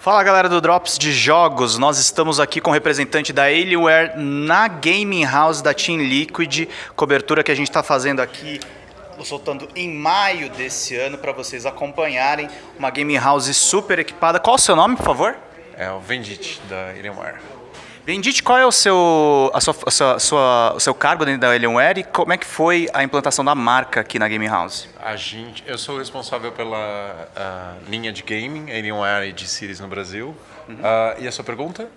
Fala galera do Drops de Jogos, nós estamos aqui com o representante da Alienware na Gaming House da Team Liquid, cobertura que a gente está fazendo aqui, soltando em maio desse ano para vocês acompanharem, uma Gaming House super equipada. Qual o seu nome, por favor? É o Vendit, da Alienware. Vendit, qual é o seu, a sua, a sua, a sua, o seu cargo dentro da Alienware e como é que foi a implantação da marca aqui na Gaming House? A gente, eu sou responsável pela linha de gaming, Alienware e de Series no Brasil. Uhum. Uh, e a sua pergunta?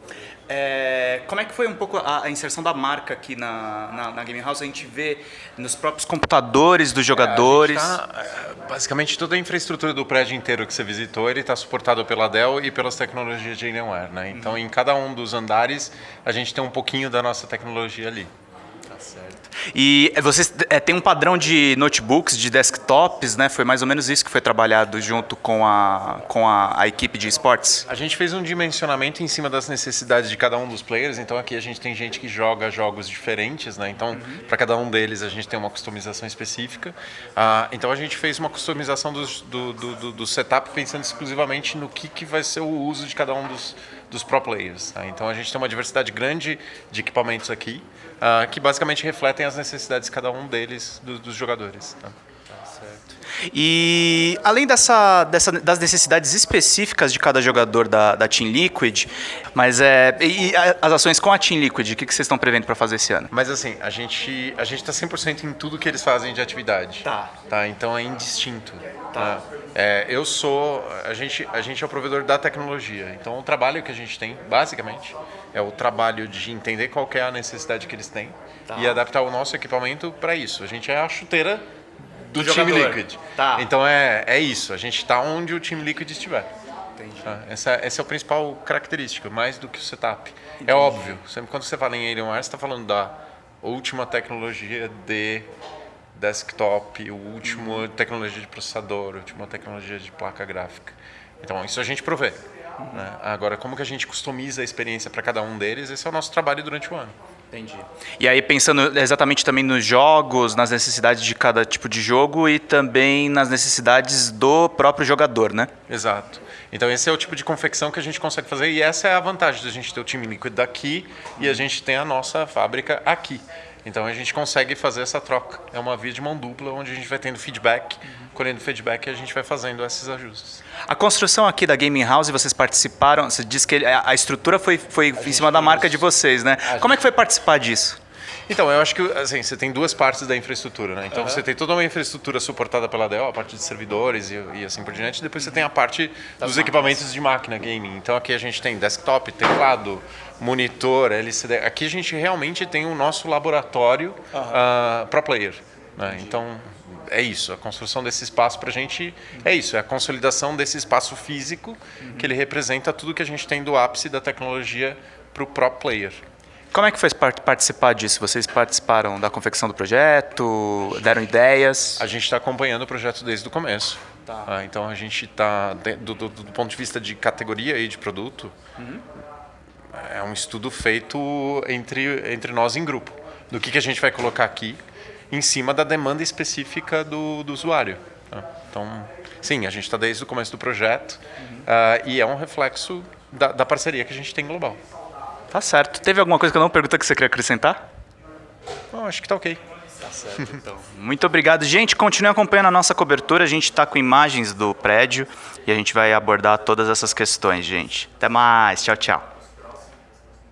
É, como é que foi um pouco a, a inserção da marca aqui na, na, na, Gaming House? A gente vê nos próprios computadores dos jogadores. É, tá, é, basicamente toda a infraestrutura do prédio inteiro que você visitou ele está suportado pela Dell e pelas tecnologias de Alienware. Né? Então, uhum. em cada um dos andares, a gente tem um pouquinho da nossa tecnologia ali. Tá certo. E vocês é, tem um padrão de notebooks, de desktops, né? Foi mais ou menos isso que foi trabalhado junto com a, com a, a, equipe de esportes? A gente fez um dimensionamento em cima das necessidades de cada um dos players. Então aqui a gente tem gente que joga jogos diferentes, né? Então uhum. para cada um deles a gente tem uma customização específica. Ah, então a gente fez uma customização dos, do, do, do, do, setup pensando exclusivamente no que, que vai ser o uso de cada um dos, dos pro players. Tá? Então a gente tem uma diversidade grande de equipamentos aqui uh, que basicamente refletem as necessidades de cada um deles, do, dos jogadores. Tá? Tá? E além dessa, dessa, das necessidades específicas de cada jogador da, da Team Liquid, mas é, e as ações com a Team Liquid, o que, que vocês estão prevendo para fazer esse ano? Mas assim, a gente a gente está 100% em tudo que eles fazem de atividade. Tá. tá então é indistinto. Tá. É, eu sou, a gente, a gente é o provedor da tecnologia. Então o trabalho que a gente tem, basicamente, é o trabalho de entender qual é a necessidade que eles têm tá. e adaptar o nosso equipamento para isso. A gente é a chuteira do, do time Liquid. Tá. Então é, é isso. A gente está onde o time Liquid estiver. Entendi. Tá? Essa, essa é a principal característica, mais do que o setup. É Entendi. É óbvio. Sempre quando você fala em Alienware, você está falando da última tecnologia de desktop, o último uhum. tecnologia de processador, a última tecnologia de placa gráfica. Então, isso a gente provê. Né? Agora, como que a gente customiza a experiência para cada um deles, esse é o nosso trabalho durante o ano. Entendi. E aí pensando exatamente também nos jogos, nas necessidades de cada tipo de jogo e também nas necessidades do próprio jogador, né? Exato. Então esse é o tipo de confecção que a gente consegue fazer e essa é a vantagem da gente ter o time líquido daqui e a gente tem a nossa fábrica aqui. Então a gente consegue fazer essa troca. É uma via de mão dupla onde a gente vai tendo feedback, uhum. colhendo feedback e a gente vai fazendo esses ajustes. A construção aqui da Gaming House, vocês participaram, você disse que a estrutura foi, foi em cima da marca de vocês, né? Como é que foi participar disso? Então, eu acho que assim, você tem duas partes da infraestrutura, né? Então uhum. você tem toda uma infraestrutura suportada pela Dell, a parte de servidores e, e assim por diante, depois você tem a parte das dos equipamentos de máquina gaming. Então aqui a gente tem desktop, teclado, monitor, LCD. Aqui a gente realmente tem o nosso laboratório uhum. uh, pro player. Né? Então é isso, a construção desse espaço para a gente é isso, é a consolidação desse espaço físico uhum. que ele representa tudo que a gente tem do ápice da tecnologia para o pro player. Como é que foi participar disso? Vocês participaram da confecção do projeto, deram ideias? A gente está acompanhando o projeto desde o começo. Tá. Ah, então a gente está, do, do, do, ponto de vista de categoria e de produto, uhum. é um estudo feito entre, entre nós em grupo. Do que, que a gente vai colocar aqui em cima da demanda específica do, do usuário. Tá? Então, sim, a gente está desde o começo do projeto uhum. uh, e é um reflexo da, da parceria que a gente tem global. Tá certo. Teve alguma coisa que eu não pergunta que você queria acrescentar? Não, acho que tá ok. Tá certo, então. Muito obrigado. Gente, continue acompanhando a nossa cobertura. A gente está com imagens do prédio e a gente vai abordar todas essas questões, gente. Até mais. Tchau, tchau.